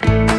Bye.